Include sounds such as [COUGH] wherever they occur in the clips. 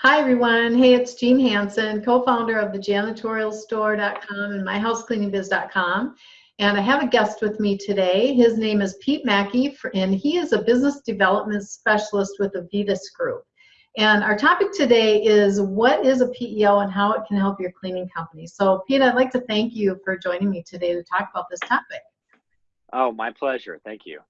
Hi, everyone. Hey, it's Jean Hanson, co-founder of the janitorialstore.com and myhousecleaningbiz.com. And I have a guest with me today. His name is Pete Mackey, and he is a business development specialist with the Vetus Group. And our topic today is what is a PEO and how it can help your cleaning company. So, Pete, I'd like to thank you for joining me today to talk about this topic. Oh, my pleasure. Thank you.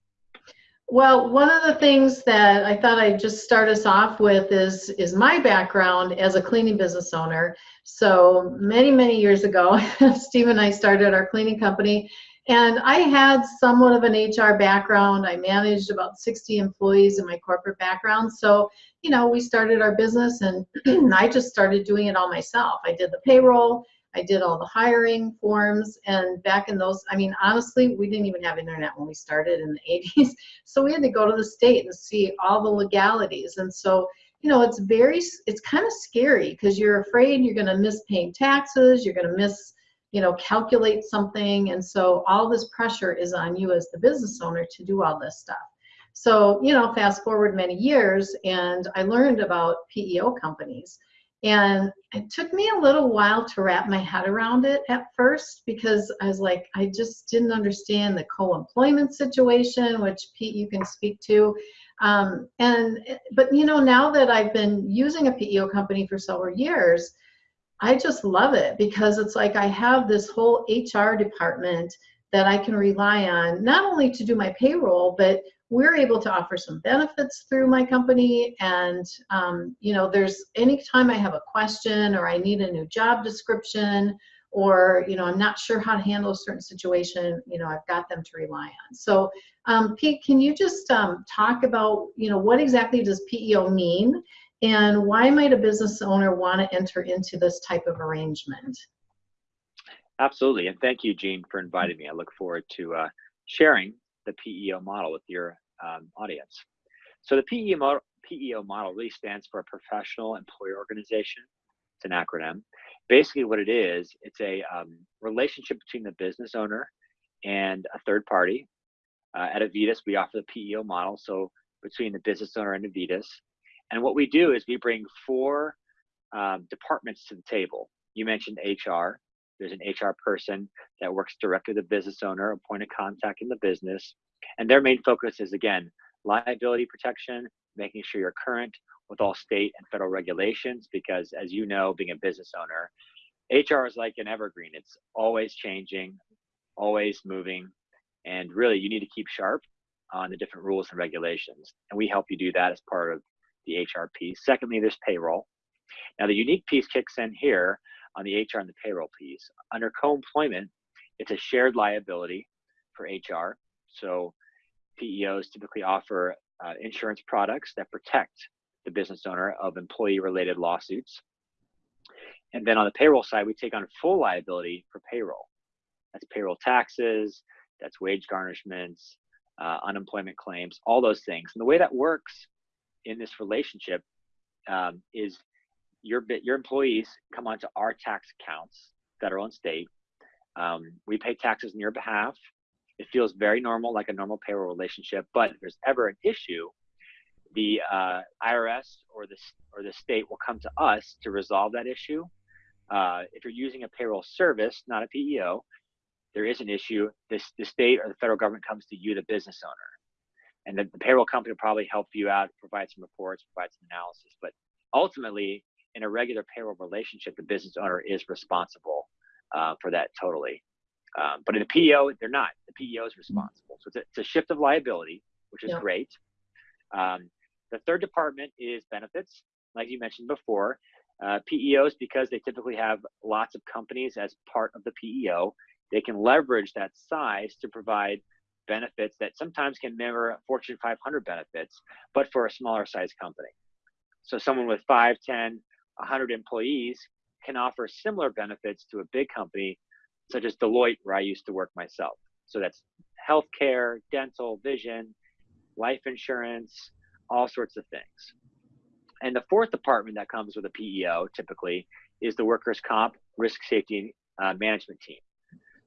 Well, one of the things that I thought I'd just start us off with is is my background as a cleaning business owner. So many, many years ago, [LAUGHS] Steve and I started our cleaning company, and I had somewhat of an HR background. I managed about 60 employees in my corporate background. So, you know, we started our business and [CLEARS THROAT] I just started doing it all myself. I did the payroll, I did all the hiring forms and back in those, I mean, honestly, we didn't even have internet when we started in the [LAUGHS] 80s. So we had to go to the state and see all the legalities. And so, you know, it's very, it's kind of scary because you're afraid you're going to miss paying taxes, you're going to miss, you know, calculate something. And so all this pressure is on you as the business owner to do all this stuff. So, you know, fast forward many years and I learned about PEO companies. And it took me a little while to wrap my head around it at first because I was like, I just didn't understand the co-employment situation, which Pete, you can speak to. Um, and but you know, now that I've been using a PEO company for several years, I just love it because it's like I have this whole HR department that I can rely on not only to do my payroll, but we're able to offer some benefits through my company. And um, you know there's anytime i have a question or i need a new job description or you know i'm not sure how to handle a certain situation you know i've got them to rely on. So um, pete can you just um, talk about you know what exactly does peo mean? And why might a business owner want to enter into this type of arrangement? Absolutely. And thank you jean for inviting me. I look forward to uh, sharing the PEO model with your um, audience. So the PEO model, PEO model really stands for a professional employer organization. It's an acronym. Basically, what it is, it's a um, relationship between the business owner and a third party. Uh, at Avitus, we offer the PEO model, so between the business owner and Avitus. And what we do is we bring four um, departments to the table. You mentioned HR. There's an HR person that works directly with the business owner, a point of contact in the business. And their main focus is again, liability protection, making sure you're current with all state and federal regulations, because as you know, being a business owner, HR is like an evergreen. It's always changing, always moving. And really, you need to keep sharp on the different rules and regulations. And we help you do that as part of the HRP. Secondly, there's payroll. Now, the unique piece kicks in here on the HR and the payroll piece. Under co employment, it's a shared liability for HR. So PEOs typically offer uh, insurance products that protect the business owner of employee related lawsuits. And then on the payroll side, we take on full liability for payroll. That's payroll taxes, that's wage garnishments, uh, unemployment claims, all those things. And the way that works in this relationship um, is your your employees come onto our tax accounts, federal and state. Um, we pay taxes on your behalf. It feels very normal, like a normal payroll relationship. But if there's ever an issue, the uh, IRS or the or the state will come to us to resolve that issue. Uh, if you're using a payroll service, not a PEO, there is an issue. This the state or the federal government comes to you, the business owner, and the, the payroll company will probably help you out, provide some reports, provide some analysis. But ultimately, in a regular payroll relationship, the business owner is responsible uh, for that totally. Um, but in a PEO, they're not. The PEO is responsible. So it's a, it's a shift of liability, which is great. Um, the third department is benefits, like you mentioned before. Uh, PEOs, because they typically have lots of companies as part of the PEO, they can leverage that size to provide benefits that sometimes can mirror Fortune 500 benefits, but for a smaller size company. So someone with 5, 10, 100 employees can offer similar benefits to a big company such as Deloitte, where I used to work myself. So that's healthcare, dental, vision, life insurance, all sorts of things. And the fourth department that comes with a PEO typically is the workers' comp risk safety uh, management team.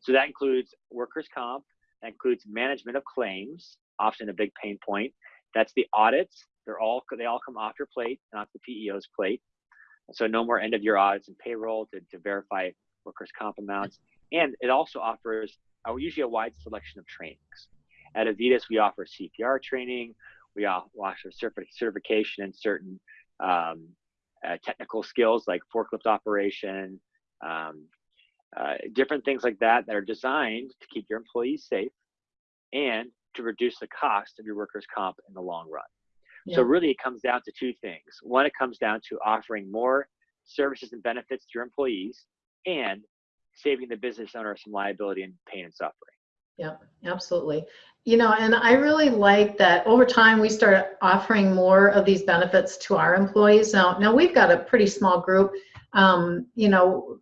So that includes workers' comp, that includes management of claims, often a big pain point. That's the audits. They're all they all come off your plate, not the PEO's plate. So no more end of year audits and payroll to, to verify workers' comp amounts. And it also offers uh, usually a wide selection of trainings. At Avitus, we offer CPR training. We offer certification in certain um, uh, technical skills like forklift operation, um, uh, different things like that that are designed to keep your employees safe and to reduce the cost of your workers' comp in the long run. Yeah. So really, it comes down to two things. One, it comes down to offering more services and benefits to your employees and saving the business owner some liability and pain and suffering. Yeah, absolutely. You know, and I really like that over time we started offering more of these benefits to our employees. Now, now we've got a pretty small group, um, you know,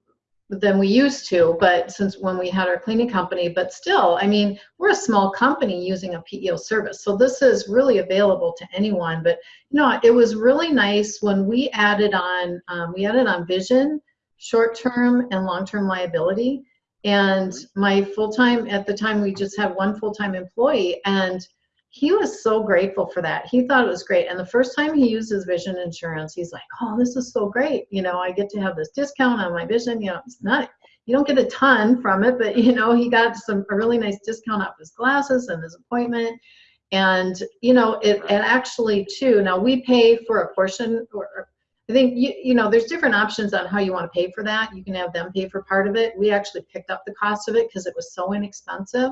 than we used to, but since when we had our cleaning company, but still, I mean, we're a small company using a PEO service. So this is really available to anyone. But, you know, it was really nice when we added on, um, we added on vision, short-term and long-term liability. And my full-time, at the time, we just had one full-time employee and he was so grateful for that. He thought it was great. And the first time he used his vision insurance, he's like, oh, this is so great. You know, I get to have this discount on my vision. You know, it's not, you don't get a ton from it, but you know, he got some, a really nice discount off his glasses and his appointment. And, you know, it, and actually too, now we pay for a portion or, I think you you know there's different options on how you want to pay for that. You can have them pay for part of it. We actually picked up the cost of it because it was so inexpensive,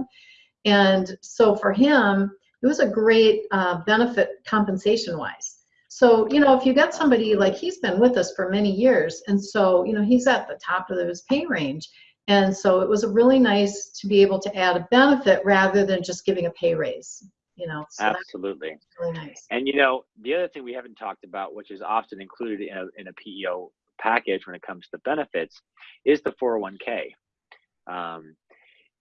and so for him, it was a great uh, benefit compensation wise. So, you know, if you got somebody like he's been with us for many years, and so, you know, he's at the top of his pay range. And so it was a really nice to be able to add a benefit rather than just giving a pay raise, you know. So Absolutely. Really nice. And, you know, the other thing we haven't talked about, which is often included in a, in a PEO package when it comes to benefits, is the 401k. Um,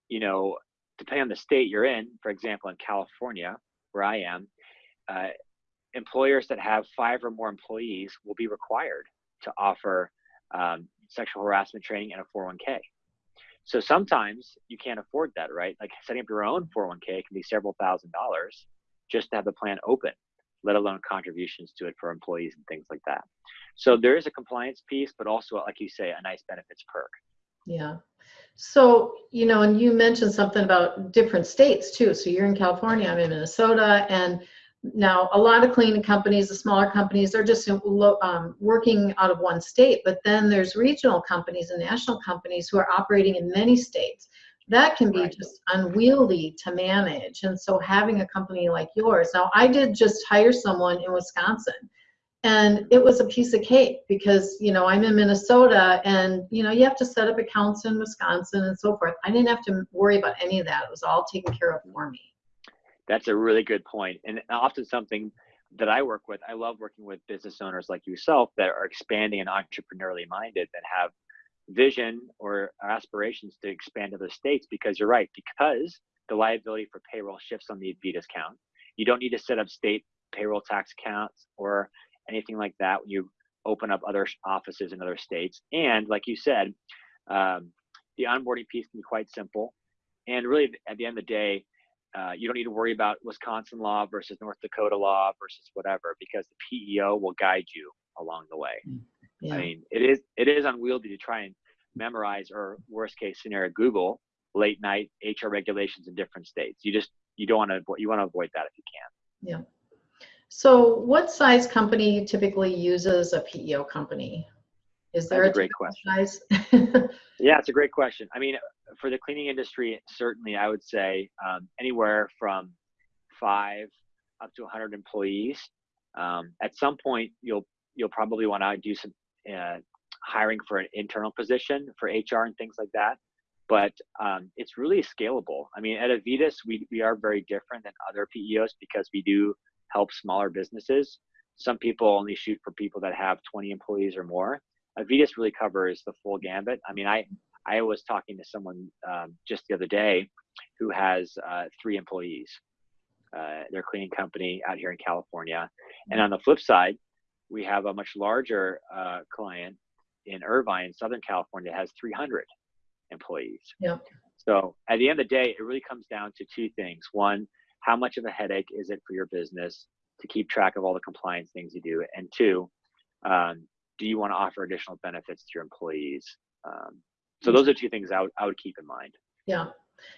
you know, depending on the state you're in, for example, in California, where I am, uh, employers that have five or more employees will be required to offer um, sexual harassment training and a 401k. So sometimes you can't afford that, right? Like setting up your own 401k can be several thousand dollars just to have the plan open, let alone contributions to it for employees and things like that. So there is a compliance piece, but also, like you say, a nice benefits perk. Yeah. So, you know, and you mentioned something about different states too. So you're in California, I'm in Minnesota, and now a lot of cleaning companies, the smaller companies, they're just um, working out of one state, but then there's regional companies and national companies who are operating in many states. That can be right. just unwieldy to manage. And so having a company like yours, now I did just hire someone in Wisconsin and it was a piece of cake because you know i'm in minnesota and you know you have to set up accounts in wisconsin and so forth. I didn't have to worry about any of that. It was all taken care of for me. That's a really good point. And often something that i work with i love working with business owners like yourself that are expanding and entrepreneurially minded that have vision or aspirations to expand to other states because you're right because the liability for payroll shifts on the Avitus count you don't need to set up state payroll tax accounts or anything like that when you open up other offices in other states. And like you said, um, the onboarding piece can be quite simple. And really, at the end of the day, uh, you don't need to worry about Wisconsin law versus North Dakota law versus whatever, because the PEO will guide you along the way. Mm, yeah. I mean, it is it is unwieldy to try and memorize or worst case scenario Google late night HR regulations in different states. You just you don't want to you want to avoid that if you can. Yeah. So what size company typically uses a PEO company? Is there That's a, a great question. Size? [LAUGHS] yeah, it's a great question. I mean, for the cleaning industry, certainly I would say um, anywhere from five up to 100 employees. Um, at some point, you'll you'll probably want to do some uh, hiring for an internal position for HR and things like that. But um, it's really scalable. I mean, at Avitus, we, we are very different than other PEOs because we do help smaller businesses. Some people only shoot for people that have 20 employees or more. Avitus really covers the full gambit. I mean, I I was talking to someone um, just the other day who has uh, three employees. Uh, their cleaning company out here in California. And on the flip side, we have a much larger uh, client in Irvine, Southern California, has 300 employees. Yeah. So at the end of the day, it really comes down to two things. One, how much of a headache is it for your business to keep track of all the compliance things you do? And two, um, do you want to offer additional benefits to your employees? Um, so those are two things I would, I would keep in mind. Yeah.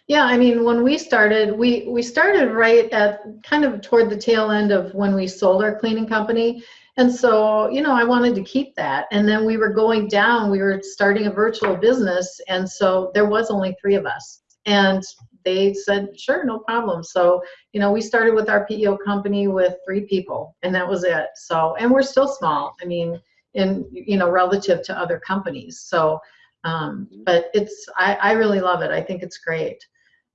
Yeah, I mean, when we started, we, we started right at kind of toward the tail end of when we sold our cleaning company. And so, you know, I wanted to keep that. And then we were going down, we were starting a virtual business. And so there was only three of us. And they said, sure, no problem. So, you know, we started with our PEO company with three people and that was it. So, and we're still small. I mean, in, you know, relative to other companies. So, um, but it's, I, I really love it. I think it's great.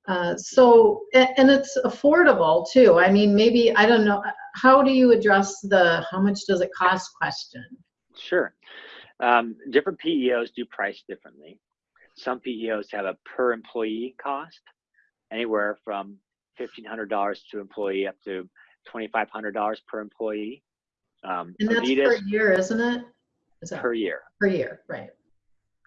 Uh, so, and, and it's affordable too. I mean, maybe, I don't know, how do you address the how much does it cost question? Sure. Um, different PEOs do price differently. Some PEOs have a per employee cost, anywhere from $1,500 to employee up to $2,500 per employee. Um, And that's Avitus, per year, isn't it? Is that per year. per year, right?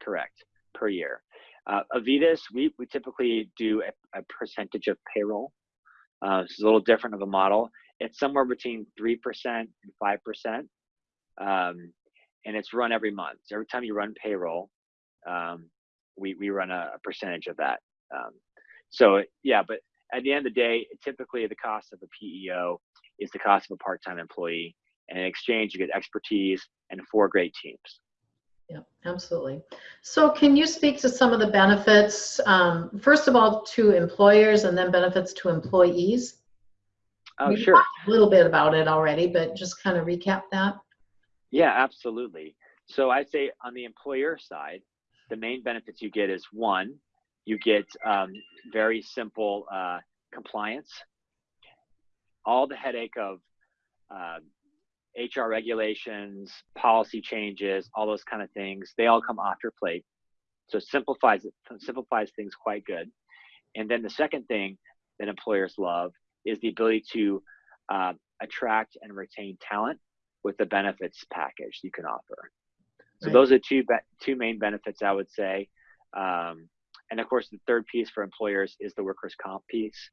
correct per year uh, avitus we, we typically do a, a percentage of payroll uh, is a little different of a model it's somewhere between 3% and 5% um, and it's run every month so every time you run payroll um, we, we run a, a percentage of that um, so yeah but at the end of the day typically the cost of a peo is the cost of a part-time employee and in exchange you get expertise and four great teams Yeah, absolutely. So can you speak to some of the benefits, um, first of all, to employers and then benefits to employees? oh We sure talked A little bit about it already, but just kind of recap that. Yeah, absolutely. So I'd say on the employer side, the main benefits you get is one, you get um, very simple uh, compliance. All the headache of uh, HR regulations, policy changes, all those kind of things, they all come off your plate. So it simplifies it simplifies things quite good. And then the second thing that employers love is the ability to uh, attract and retain talent with the benefits package you can offer. So Right. those are two two main benefits I would say. Um, and of course, the third piece for employers is the workers' comp piece.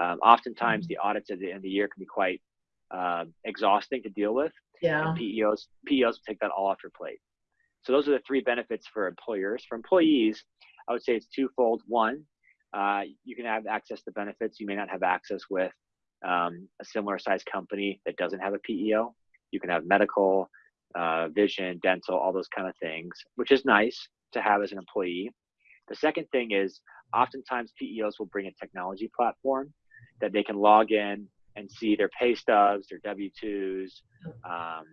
Um, oftentimes, the audits at the end of the year can be quite uh, exhausting to deal with, Yeah, and PEOs PEOs take that all off your plate. So those are the three benefits for employers. For employees, I would say it's twofold. One, uh, you can have access to benefits you may not have access with um, a similar sized company that doesn't have a PEO. You can have medical, uh, vision, dental, all those kind of things, which is nice to have as an employee. The second thing is oftentimes PEOs will bring a technology platform that they can log in and see their pay stubs, their W 2s. Um,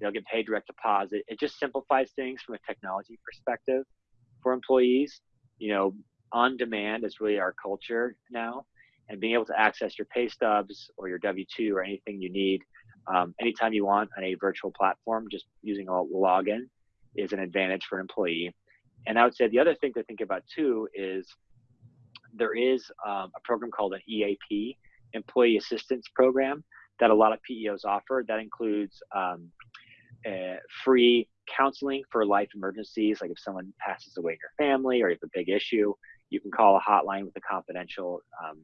they'll get paid direct deposit. It just simplifies things from a technology perspective for employees. You know, on demand is really our culture now, and being able to access your pay stubs or your W 2 or anything you need um, anytime you want on a virtual platform, just using a login is an advantage for an employee. And I would say the other thing to think about too is there is um, a program called an EAP, Employee Assistance Program, that a lot of PEOs offer. That includes um, uh, free counseling for life emergencies, like if someone passes away in your family or you have a big issue, you can call a hotline with a confidential um,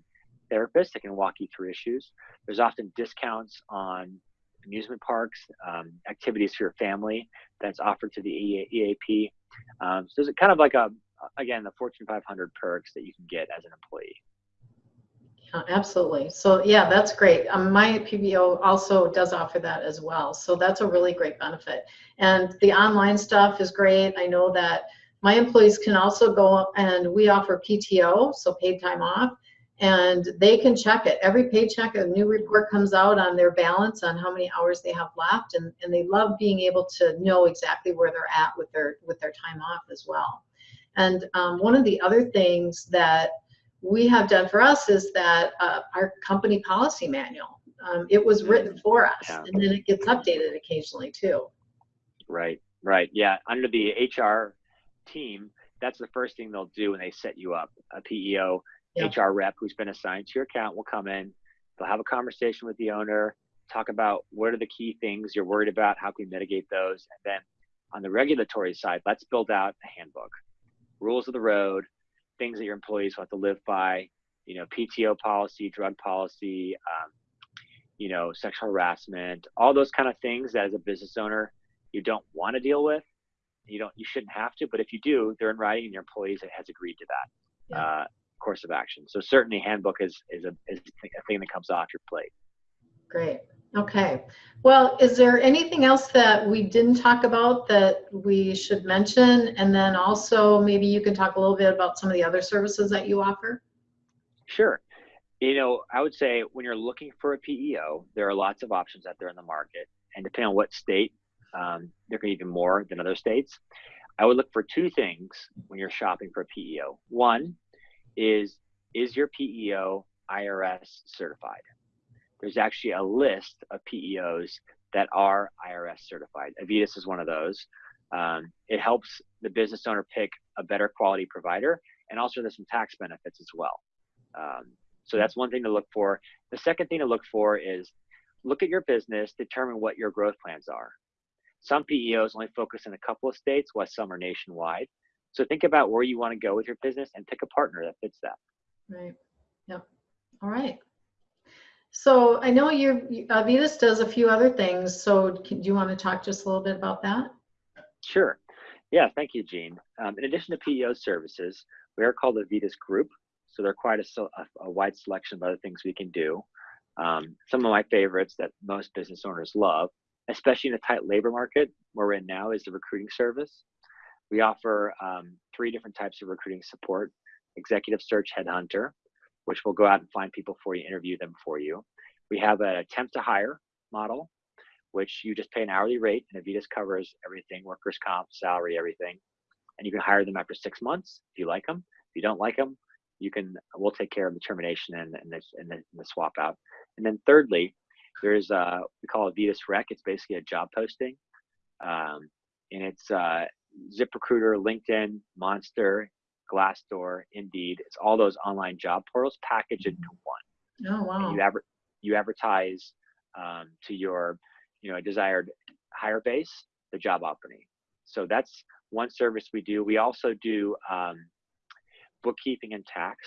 therapist that can walk you through issues. There's often discounts on amusement parks, um, activities for your family that's offered to the EAP. Um, so it's kind of like a, again, the Fortune 500 perks that you can get as an employee. yeah, absolutely. So yeah, that's great. Um, my PEO also does offer that as well. So that's a really great benefit. And the online stuff is great. I know that my employees can also go and we offer PTO, so paid time off, and they can check it. Every paycheck, a new report comes out on their balance on how many hours they have left, and, and they love being able to know exactly where they're at with their with their time off as well. And um, one of the other things that we have done for us is that uh, our company policy manual. Um, it was written for us, Yeah. and then it gets updated occasionally too. Right, right. Yeah, under the HR team, that's the first thing they'll do when they set you up. A PEO Yeah. HR rep who's been assigned to your account will come in. They'll have a conversation with the owner, talk about what are the key things you're worried about, how can we mitigate those, and then on the regulatory side, let's build out a handbook, rules of the road, things that your employees will have to live by. You know, PTO policy, drug policy, um, you know, sexual harassment, all those kind of things that as a business owner you don't want to deal with. You don't, you shouldn't have to, but if you do, they're in writing and your employees has agreed to that Yeah. uh, course of action. So certainly, handbook is is a is a thing that comes off your plate. Great. Okay. Well, is there anything else that we didn't talk about that we should mention? And then also maybe you can talk a little bit about some of the other services that you offer? Sure. You know, I would say when you're looking for a PEO, there are lots of options out there in the market, and depending on what state, um, there can be even more than other states. I would look for two things when you're shopping for a PEO. One is is your PEO IRS certified? There's actually a list of PEOs that are IRS certified. Avitus is one of those. Um, it helps the business owner pick a better quality provider, and also there's some tax benefits as well. Um, so that's one thing to look for. The second thing to look for is look at your business, determine what your growth plans are. Some PEOs only focus in a couple of states, while some are nationwide. So think about where you want to go with your business and pick a partner that fits that. Right. Yep. All right. So I know you're, Avitus does a few other things. So can- do you want to talk just a little bit about that? Sure. Yeah, thank you, Jean. Um, in addition to PEO services, we are called the Vitas Group. So there are quite a, a, a wide selection of other things we can do. Um, some of my favorites that most business owners love, especially in a tight labor market where we're in now, is the recruiting service. We offer um, three different types of recruiting support executive search headhunter, which will go out and find people for you, interview them for you. We have an attempt to hire model, which you just pay an hourly rate, and Avitus covers everything workers' comp, salary, everything. And you can hire them after six months if you like them. If you don't like them, you can we'll take care of the termination and, and, the, and, the, and the swap out. And then thirdly, there's a we call it Vitas Rec. It's basically a job posting, um, and it's uh, ZipRecruiter, LinkedIn, Monster, Glassdoor, Indeed. It's all those online job portals packaged into one. Oh, And wow. you adver- you advertise um, to your you know desired hire base the job opening. So that's one service we do. We also do um, bookkeeping and tax,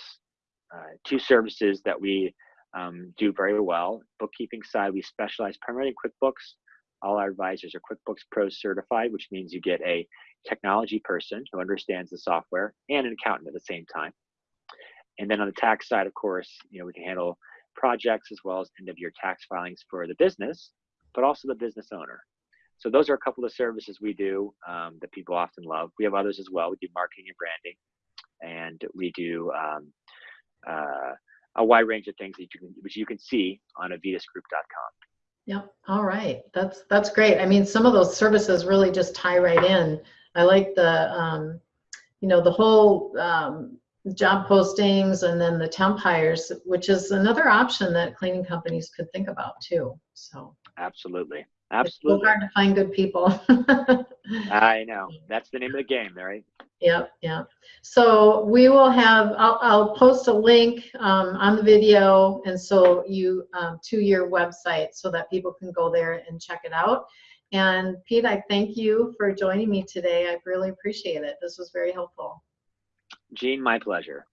uh, two services that we um, do very well. Bookkeeping side, we specialize primarily in QuickBooks. All our advisors are QuickBooks Pro certified, which means you get a technology person who understands the software and an accountant at the same time. And then on the tax side, of course, you know we can handle projects as well as end of year tax filings for the business, but also the business owner. So those are a couple of services we do um, that people often love. We have others as well. We do marketing and branding, and we do um, uh, a wide range of things that you can, which you can see on avitusgroup.com. Yep. All right. That's, that's great. I mean, some of those services really just tie right in. I like the, um, you know, the whole, um, job postings and then the temp hires, which is another option that cleaning companies could think about too. So Absolutely, absolutely. it's so hard to find good people. [LAUGHS] I know that's the name of the game, right? Yep, yep. So we will have, I'll, I'll post a link um, on the video and so you, um, to your website so that people can go there and check it out. And Pete, I thank you for joining me today. I really appreciate it. This was very helpful. Jean, my pleasure.